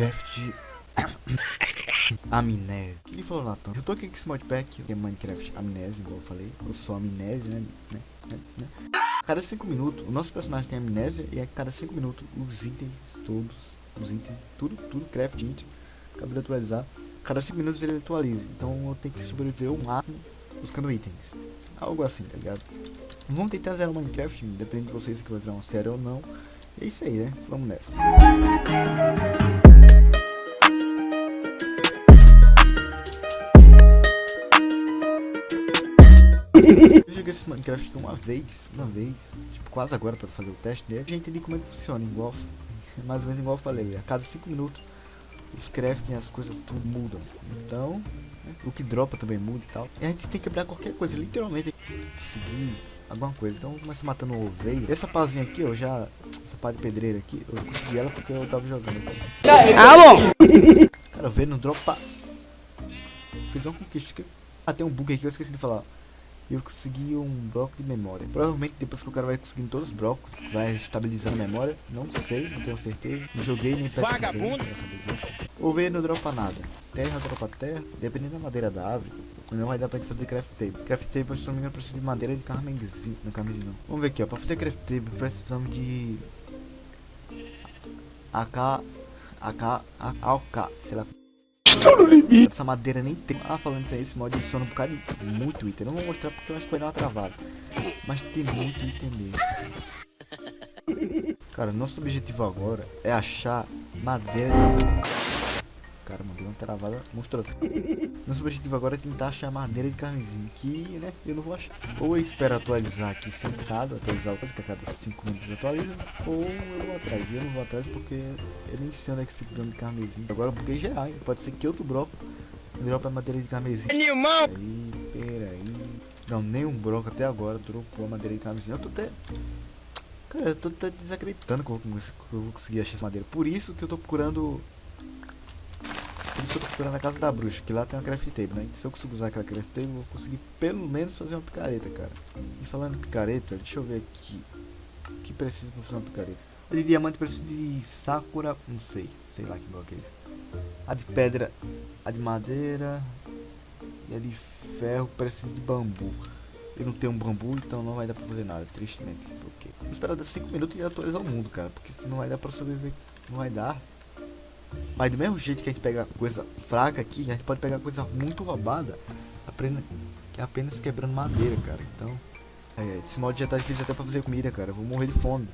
Minecraft Amnésia. O que ele falou, Natan? Eu tô aqui com esse modpack, que é Minecraft Amnésia, igual eu falei. Eu sou amnésia, né? né? né? né? Cada 5 minutos, o nosso personagem tem amnésia e a cada 5 minutos os itens, todos, os itens, tudo, tudo, craft item, acabou de atualizar. Cada 5 minutos ele atualiza. Então eu tenho que sobreviver o máximo buscando itens. Algo assim, tá ligado? Vamos tentar zerar o Minecraft, depende de vocês que vai virar uma série ou não. É isso aí, né? Vamos nessa. Eu joguei esse Minecraft aqui uma vez, uma vez, tipo, quase agora para fazer o teste dele. Já entendi como é que funciona, igual, mais ou menos igual eu falei, a cada 5 minutos os crafting, as coisas tudo mudam. Então, né, o que dropa também muda e tal. E a gente tem que quebrar qualquer coisa, literalmente, conseguir alguma coisa. Então, começa matando o oveio. Essa pazinha aqui, eu já, essa pá de pedreira aqui, eu consegui ela porque eu tava jogando. Aqui. Ah, bom! Cara, o oveio não dropa. Fiz uma conquista. Ah, tem um bug aqui, eu esqueci de falar eu consegui um bloco de memória. Provavelmente depois que o cara vai conseguindo todos os blocos, vai estabilizando a memória. Não sei, não tenho certeza. Não joguei nem pesquisei pra saber disso. Ovelha não dropa nada. Terra dropa terra. Dependendo da madeira da árvore, não vai dar pra gente fazer craft table. Craft table, se não me engano, precisa de madeira de carmesim. Não, carmesim não. Vamos ver aqui, ó. Pra fazer craft table, precisamos de... AK... AK... AK... Sei lá Estou no limite. Essa madeira nem tem. Ah, falando isso aí, esse mod adiciona um bocado de muito item. Não vou mostrar porque eu acho que vai dar uma travada. Mas tem muito item mesmo. Cara, nosso objetivo agora é achar madeira. Cara, mandei uma travada monstruosa. Nosso objetivo agora é tentar achar madeira de carmesim. Que, né, eu não vou achar. Ou eu espero atualizar aqui sentado, atualizar o coisa que a cada 5 minutos atualiza. Ou eu vou atrás. E eu não vou atrás porque eu nem sei onde é que fica dando de carmesim. Agora eu buguei geral, hein? Pode ser que outro broco dropa madeira de carmesim. Animal! Aí, peraí. Não, nenhum broco até agora dropou madeira de carmesim. Eu tô até. Cara, eu tô até desacreditando que eu vou conseguir achar essa madeira. Por isso que eu tô procurando por isso que eu tô procurando a casa da bruxa, que lá tem uma craft table, né? Se eu conseguir usar aquela craft table, eu vou conseguir pelo menos fazer uma picareta, cara. E falando em picareta, deixa eu ver aqui. O que precisa pra fazer uma picareta? De diamante precisa de sakura, não sei, sei lá que bloco é esse. A de pedra, a de madeira e a de ferro precisa de bambu. Eu não tenho um bambu, então não vai dar pra fazer nada, tristemente. Porque vou esperar 5 minutos e atualizar o mundo, cara. Porque se não vai dar pra sobreviver, não vai dar. Mas do mesmo jeito que a gente pega coisa fraca aqui, a gente pode pegar coisa muito roubada apenas, apenas quebrando madeira, cara. Então, é, esse mod já tá difícil até pra fazer comida, cara. Eu vou morrer de fome.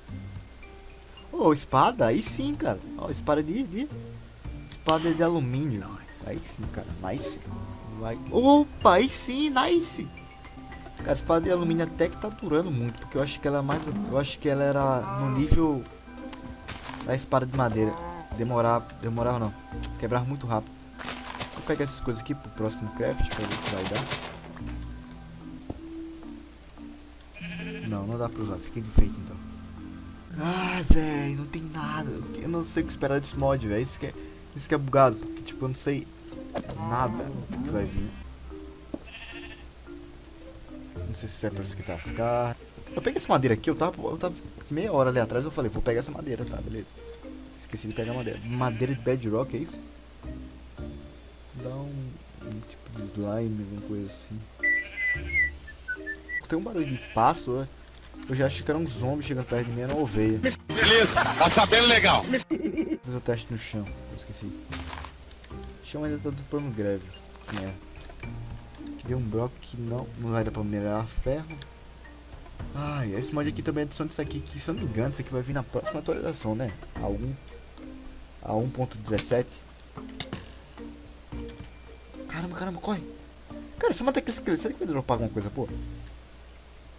Ô, oh, espada? Aí sim, cara. Ó, oh, espada de, de... Espada de alumínio. Aí sim, cara. Nice. Vai. Opa, aí sim, nice. Cara, espada de alumínio até que tá durando muito. Porque eu acho que ela é mais... Eu acho que ela era no nível... Da espada de madeira demorar, demorar não, quebrar muito rápido. Vou pegar essas coisas aqui pro próximo craft pra ver o que vai dar. Não, não dá pra usar, fica defeito então. Ai, velho, não tem nada. Eu não sei o que esperar desse mod, velho. Isso que, é, isso que é bugado, porque tipo, eu não sei nada que vai vir. Não sei se é pra esquentar as carnes. Eu peguei essa madeira aqui, eu tava, eu tava meia hora ali atrás, eu falei, vou pegar essa madeira, tá, beleza. Esqueci de pegar madeira. Madeira de bedrock, é isso? Dá um, um tipo de slime, alguma coisa assim. Tem um barulho de passo, é? Eu já achei que era um zombie chegando perto de mim, era uma ovelha. Beleza, tá sabendo legal. Fiz o teste no chão, eu esqueci. O chão ainda tá tudo pano greve. Que é. Deu um bloco que não, não vai dar pra minerar ferro. Ai, esse mod aqui também é adição disso aqui, que se eu não me engano, isso aqui vai vir na próxima atualização, né? A 1. A 1.17. Caramba, caramba, corre. Cara, se eu matar aquele esqueleto, será que vai dropar alguma coisa, pô?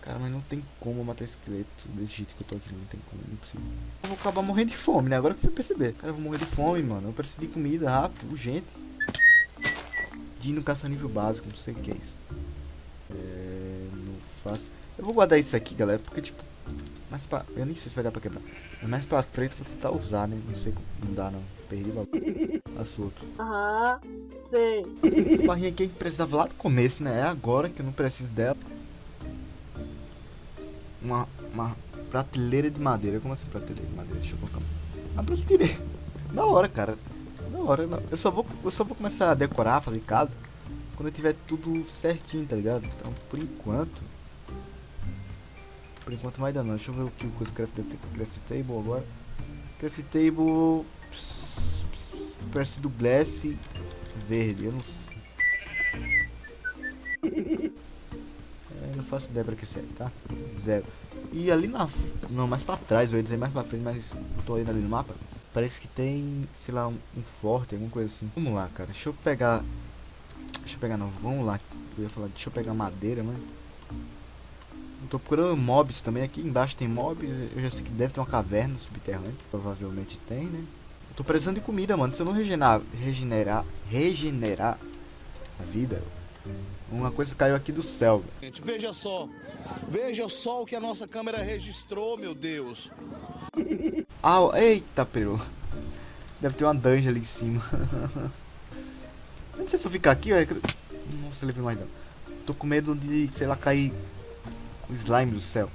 Cara, mas não tem como matar esqueleto desse jeito que eu tô aqui, não tem como, não é possível. Eu vou acabar morrendo de fome, né? Agora que eu fui perceber. Cara, eu vou morrer de fome, mano. Eu preciso de comida rápido, urgente. Dino caça nível básico, não sei o que é isso. É, não faço. Eu vou guardar isso aqui, galera, porque, tipo, mais pra... Eu nem sei se vai dar pra quebrar. Mas mais pra frente eu vou tentar usar, né? Não sei não dá, não. Perdi o bagulho. Assunto. Aham, sei. A barrinha aqui a gente precisava lá do começo, né? É agora que eu não preciso dela. Uma, uma prateleira de madeira. Como assim prateleira de madeira? Deixa eu colocar. Uma prateleira. Da hora, cara. hora. Não. Eu, só vou, eu só vou começar a decorar, fazer casa, quando eu tiver tudo certinho, tá ligado? Então, por enquanto... Por enquanto vai dar não. Deixa eu ver o que o craft, craft table agora. Craft table... Parece do glass verde, eu não sei. É, não faço ideia pra que serve, tá? Zero. E ali na. Não, mais pra trás, eu ia dizer mais pra frente, mas eu tô indo ali no mapa. Parece que tem, sei lá, um, um forte, alguma coisa assim. Vamos lá, cara. Deixa eu pegar. Deixa eu pegar, não. Vamos lá. Eu ia falar, deixa eu pegar madeira, mano. Tô procurando mobs também. Aqui embaixo tem mob. Eu já sei que deve ter uma caverna subterrânea. Provavelmente tem, né? Eu tô precisando de comida, mano. Se eu não regenerar, regenerar, regenerar a vida, uma coisa caiu aqui do céu. Gente, veja só. Veja só o que a nossa câmera registrou, meu Deus. Ah, eita, peru. Deve ter uma dungeon ali em cima. não sei se eu ficar aqui, velho. Nossa, levei mais não. Tô com medo de, sei lá, cair o slime do céu.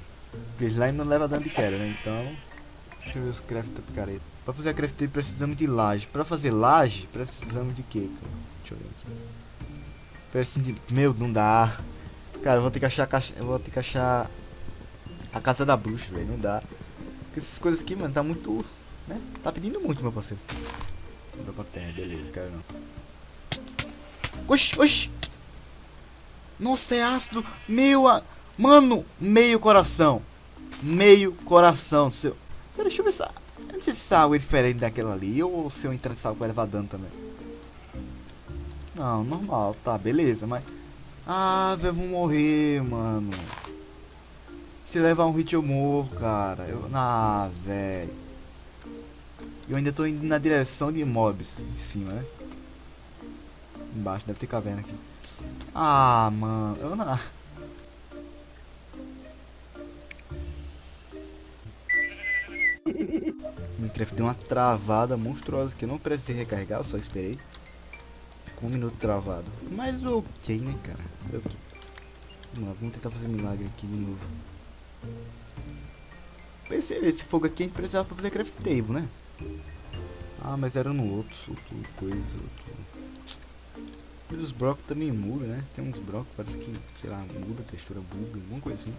Porque slime não leva dano de queda, né? Então. Deixa eu ver os craft da picareta. Pra fazer a craft precisamos de laje. Pra fazer laje, precisamos de quê? Deixa eu ver aqui. Precisamos de. Meu, não dá. Cara, eu vou ter que achar a caixa. Eu vou ter que achar. A casa da bruxa, velho. Não dá. Porque essas coisas aqui, mano, tá muito. Né? Tá pedindo muito, meu parceiro. Vou pra terra, beleza, cara não. Oxi, oxi! Nossa, é ácido! Meu. A... Mano, meio coração. Meio coração. Seu... Deixa eu ver se. Eu não sei se essa água é diferente daquela ali. Ou se eu entrar nessa água vai levar dano também. Não, normal, tá, beleza, mas. Ah, velho, vou morrer, mano. Se levar um hit eu morro, cara. Eu... Ah, velho. Eu ainda tô indo na direção de mobs em cima, né? Embaixo, deve ter caverna aqui. Ah, mano. Eu não. Minecraft deu uma travada monstruosa que eu não precisei recarregar, eu só esperei. Ficou um minuto travado. Mas ok, né, cara? Ok. Vamos lá, vamos tentar fazer milagre aqui de novo. Esse, esse fogo aqui a gente precisava pra fazer craft table, né? Ah, mas era no outro, outro coisa, outro... E os blocos também mudam, né? Tem uns blocos, parece que, sei lá, muda a textura, buga, alguma coisa assim.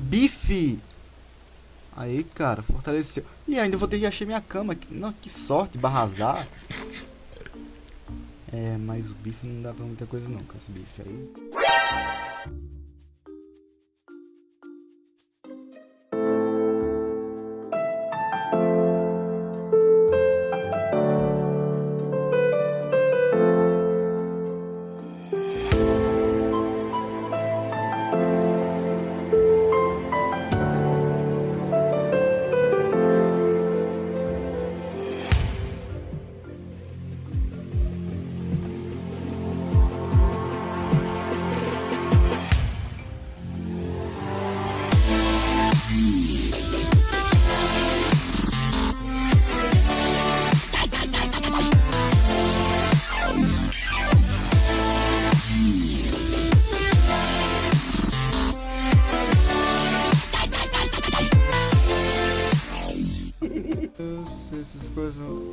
Bife! Aí, cara, fortaleceu. E ainda vou ter que achar minha cama. Não, que sorte, barra azar. É, mas o bife não dá pra muita coisa não, com esse bife aí.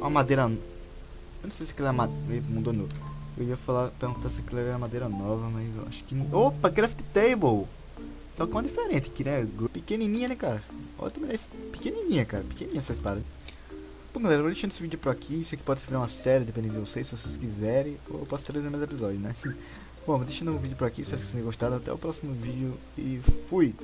Coisas. A madeira. Eu não sei se aquilo é madeira. Mudou no. Eu ia falar, perguntar se aquilo era madeira nova, mas eu acho que. Opa, craft table! Só com uma diferente aqui, né? Pequenininha, né, cara? Olha também pequenininha, cara. Pequenininha essa espada. Bom, galera, eu vou deixando esse vídeo por aqui. Isso aqui pode ser uma série, dependendo de vocês, se vocês quiserem. Ou eu posso trazer mais episódios, né? Bom, deixando o vídeo por aqui. Espero que vocês tenham gostado. Até o próximo vídeo e fui!